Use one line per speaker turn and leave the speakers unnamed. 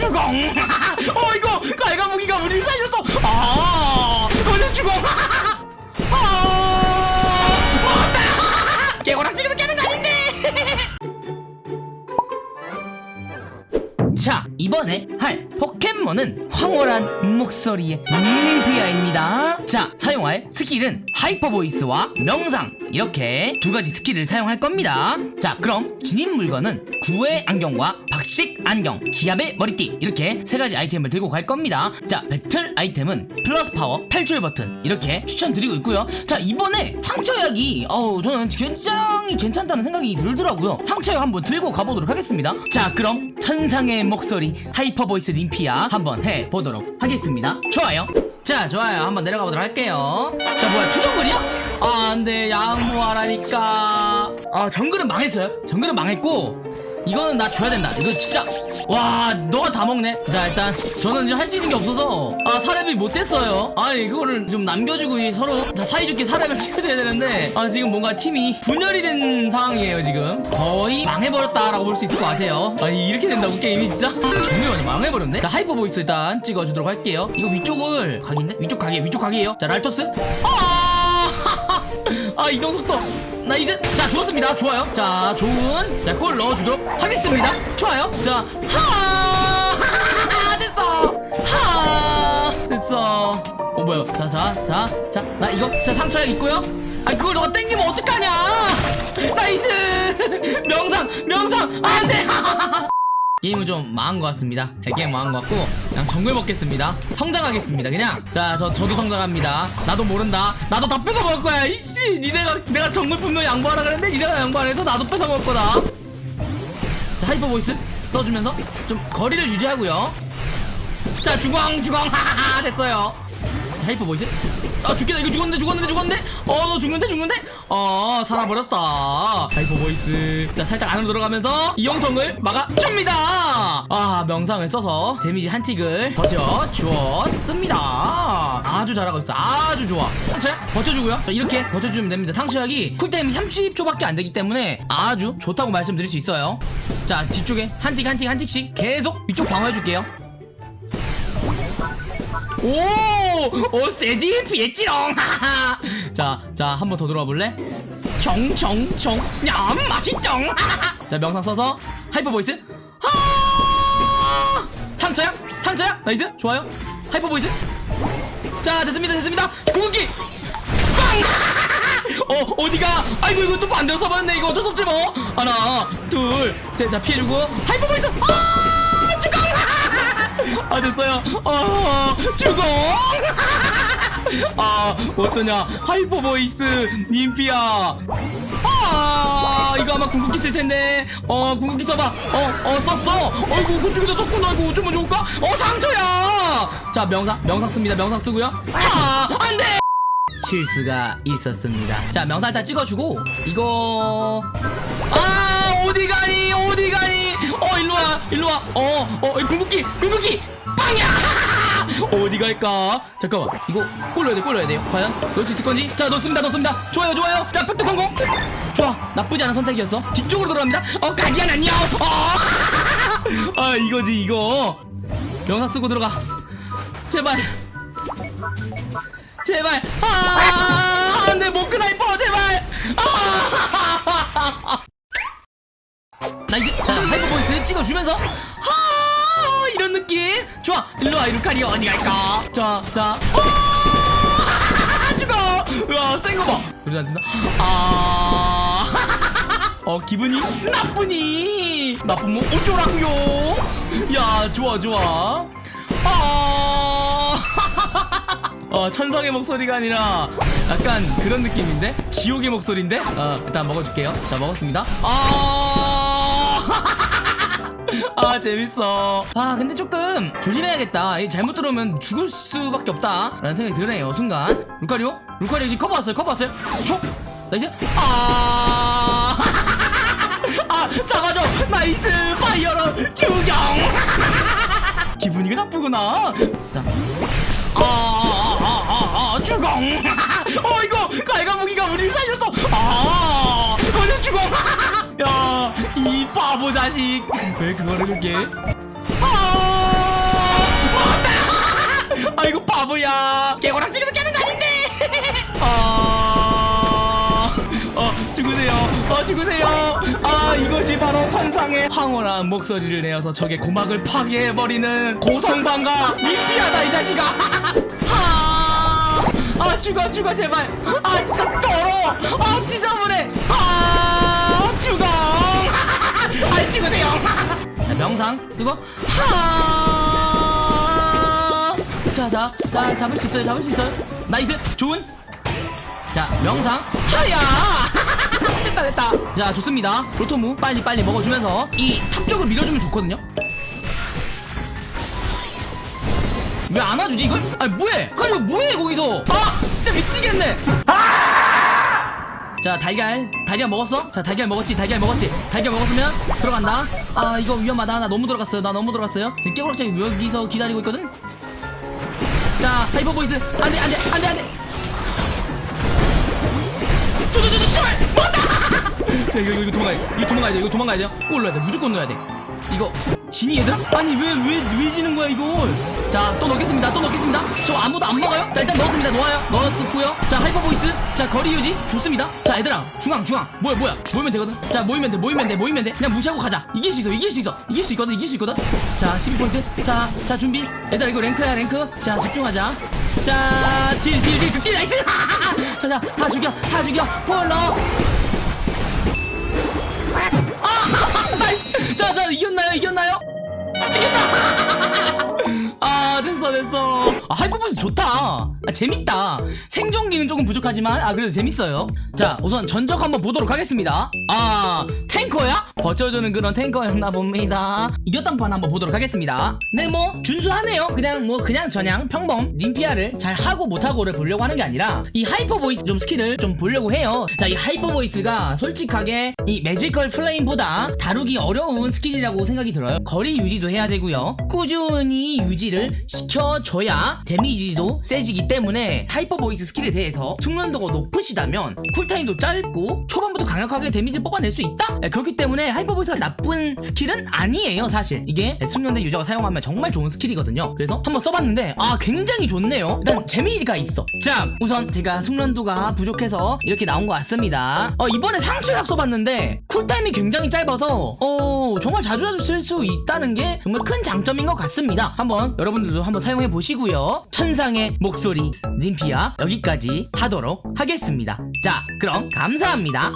죽어 어이구 자 이번에 할 포켓몬은 황홀한 목소리의 닌피아입니다. 자 사용할 스킬은 하이퍼 보이스와 명상. 이렇게 두 가지 스킬을 사용할 겁니다. 자 그럼 지닌 물건은 구애 안경과 박식 안경 기합의 머리띠. 이렇게 세 가지 아이템을 들고 갈 겁니다. 자 배틀 아이템은 plus power 탈출 버튼. 이렇게 추천드리고 있고요. 자 이번에 상처약이 어우 저는 굉장히 괜찮다는 생각이 들더라고요. 상처약 한번 들고 가보도록 하겠습니다. 자 그럼 천상의 목소리 Hyper Voice 닌피아 한번 해보도록 하겠습니다. 좋아요. 자 좋아요. 한번 내려가 보도록 할게요. 자 뭐야 two 정글이야? 아 안돼. 양보하라니까. 아 정글은 망했어요? 정글은 망했고 이거는 나 줘야 된다. 이거 진짜 와 너가 다 먹네. 자 일단 저는 이제 할수 있는 게 없어서. 아 사렙이 못됐어요. 아니 이거를 좀 남겨주고 이 서로. 자 사이좋게 사렙을 찍어줘야 되는데. 아 지금 뭔가 팀이 분열이 된 상황이에요 지금. 거의 망해버렸다라고 볼 수 있을 것 같아요. 아니 이렇게 된다고 게임이 진짜? 정말 완전 망해버렸네? 자 Hyper Voice 일단 찍어주도록 할게요. 이거 위쪽을 각인데? 위쪽 각이에요 위쪽 각이에요. 자 랄토스. 아, 아 이동 속도 nice 자 좋았습니다. 좋아요. 자 좋은 자 골 넣어주도록 하겠습니다. 좋아요. 자하! 됐어. 하! 됐어. 어 뭐야. 자자자자나 이거 자 상처약 있고요. 아 그걸 너가 땡기면 어떡하냐. nice. 명상 명상. 안돼 게임은 좀 망한 것 같습니다. 네, 게임 망한 것 같고 그냥 정글 먹겠습니다. 성장하겠습니다 그냥. 자 저 저도 성장합니다. 나도 모른다. 나도 다 뺏어 먹을 거야 이씨! 니네가 내가 정글 분명 양보하라 그랬는데 니네가 양보 안 해서 나도 뺏어 먹을 거다. 자 Hyper Voice 써주면서 좀 거리를 유지하고요. 자 주광 주광 하하하 됐어요. 자, Hyper Voice 아 죽겠다. 이거 죽었는데 죽었는데 죽었는데? 어너 죽는데 죽는데? 어 살아버렸다. Hyper Voice. 자 살짝 안으로 들어가면서 이영통을 막아줍니다. 아 명상을 써서 데미지 한 tick을 버텨주었습니다. 아주 잘하고 있어. 아주 좋아. 자 버텨주고요. 자, 이렇게 버텨주면 됩니다. 상처약이 cool time이 30초밖에 안 되기 때문에 아주 좋다고 말씀드릴 수 있어요. 자 뒤쪽에 한 tick 한 tick 한 tick씩 계속 위쪽 방어해줄게요 오! 오 세지 피했지롱 자, 자, 한 번 더 돌아와 볼래? 정정정 냠 맛있정 자, 명상 써서 Hyper Voice 하! 상처약? 상처약? nice 좋아요 Hyper Voice 자, 됐습니다 됐습니다 빵! 어, 어디가? 아이고 이거 또 반대로 써봤네 이거 어쩔 수 없지 뭐 하나 둘셋자 피해주고 Hyper Voice 아! 아 됐어요. 아 죽어! 아 어떠냐? Hyper Voice 님피아. 아 이거 아마 궁극기 쓸 텐데. 어 궁극기 써봐. 어어 썼어. 어이구 그쪽에다 썼구나. 이거 어쩌면 좋을까? 어 상처약! 자 명상 명상 씁니다. 명상 쓰고요. 아 안돼! 실수가 있었습니다. 자 명상 일단 찍어주고 이거. 아 어디 가니? 어디 가니? 어 일로와. 일로와. 어어 궁극기 궁극기! 빵야! 어디 갈까? 잠깐만. 이거 골 넣어야 돼골 넣어야 돼요. 과연? 넣을 수 있을 건지? 자 넣습니다 넣습니다. 좋아요 좋아요. 자 획득 성공! 좋아. 나쁘지 않은 선택이었어. 뒤쪽으로 돌아갑니다. 어 가기야 안녕! 어. 아 이거지 이거. 명사 쓰고 들어가. 제발. 제발. 아 안돼 못 그나이퍼 제발. 아나 이스 자, 하이퍼 보이스 찍어주면서 하 이런 느낌? 좋아 일로와 이루카리 어디 갈까? 자자. 죽어! 우와 센거봐. 그러지 않습니다 아어 기분이 나쁘니? 나쁜 뭐 어쩌라고요? 야 좋아 좋아. 아. 어, 천성의 목소리가 아니라 약간 그런 느낌인데? 지옥의 목소리인데? 어, 일단 먹어줄게요. 자, 먹었습니다. 아, 아, 재밌어. 아, 근데 조금 조심해야겠다. 이 잘못 들어오면 죽을 수밖에 없다. 라는 생각이 드네요, 순간. 루카리오? 루카리오 지금 커버 왔어요, 커버 왔어요. 촉! 나이스? 아, 아, 잡아줘! 나이스! 파이어로 죽영! 기분이 나쁘구나. 자. 아, 아, 아, 아, 아, 주공! 바보 자식! 왜 그거를 그렇게? 아! 아이고 바보야. 개고락지기도 깨는 거 아닌데. 아... 어 죽으세요. 어 죽으세요. 아 이것이 바로 천상의 황홀한 목소리를 내어서 적의 고막을 파괴해버리는 고성방가 미피하다 이 자식아. 아, 아 죽어 죽어 제발. 아 진짜 더러워. 아 지저분해 아 아 죽으세요. 자, 명상 쓰고. 하! 자자 자 잡을 수 있어요 잡을 수 있어요. nice 좋은. 자 명상 하야! 됐다 됐다. 자 좋습니다. 로토무 빨리 빨리 먹어주면서 이 탑 쪽을 밀어주면 좋거든요. 왜안 와주지 이걸? 아니 뭐해? 루카리오 뭐해 거기서? 아 진짜 미치겠네 자 달걀. 달걀 먹었어? 자 달걀 먹었지 달걀 먹었지. 달걀 먹었으면 들어간다. 아 이거 위험하다. 나 너무 들어갔어요. 나 너무 들어갔어요. 지금 깨구락지 여기서 기다리고 있거든? 자 Hyper Voice. 안돼 안돼 안돼 안돼. 저저저 제발! 야, 이거 이거 이거 도망가야 돼. 이거 도망가야 돼. 이거 도망가야 돼요. 골 넣어야 돼. 무조건 넣어야 돼. 이거 지니 얘들아? 아니 왜 왜 왜 지는 거야 이걸? 자또 넣겠습니다 또 넣겠습니다. 저 아무도 안 먹어요? 자 일단 넣었습니다 놓아요 넣었고요. 자 Hyper Voice? 자 거리 유지? 좋습니다. 자 얘들아 중앙 중앙. 뭐야 뭐야? 모이면 되거든? 자 모이면 돼 모이면 돼 모이면 돼. 그냥 무시하고 가자. 이길 수 있어 이길 수 있어 이길 수 있거든 이길 수 있거든. 자 12포인트. 자 자 준비. 얘들아 이거 랭크야 랭크. 자 집중하자. 자딜딜딜딜 nice! 자자 다 죽여 다 죽여. 골넣 자, 자, 이겼나요? 이겼나요? 이겼다! 아, 됐어, 됐어. 아, Hyper Voice 좋다. 아, 재밌다. 생존 기는 조금 부족하지만, 아, 그래도 재밌어요. 자, 우선 전적 한번 보도록 하겠습니다. 아, 탱커야? 버텨주는 그런 탱커였나 봅니다. 이겼던 판 한번 보도록 하겠습니다. 네, 뭐, 준수하네요. 그냥, 뭐, 그냥 저냥 평범, 님피아를 잘 하고 못하고를 보려고 하는 게 아니라, 이 Hyper Voice 좀 스킬을 좀 보려고 해요. 자, 이 Hyper Voice가 솔직하게 이 Magical Flame보다 다루기 어려운 스킬이라고 생각이 들어요. 거리 유지도 해야 되고요. 꾸준히 유지를 시켜줘야 데미지도 세지기 때문에 Hyper Voice 스킬에 대해 서 숙련도가 높으시다면 cool time도 짧고 초반부터 강력하게 데미지 뽑아낼 수 있다? 네, 그렇기 때문에 Hyper Voice가 나쁜 스킬은 아니에요 사실. 이게 숙련된 유저가 사용하면 정말 좋은 스킬이거든요. 그래서 한번 써봤는데 아 굉장히 좋네요. 일단 재미가 있어. 자 우선 제가 숙련도가 부족해서 이렇게 나온 것 같습니다. 어 이번에 상처약 써봤는데 cool time이 굉장히 짧아서 어 정말 자주 자주 쓸수 있다는 게 정말 큰 장점인 것 같습니다. 한번 여러분들도 한번 사용해 보시고요. 천상의 목소리 림피아. 여기까 지 하도록 하겠습니다. 자 그럼 감사합니다